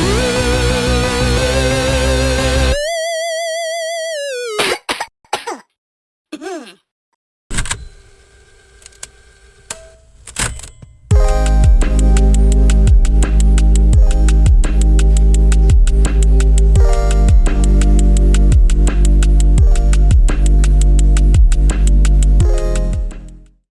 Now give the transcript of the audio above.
Ooh.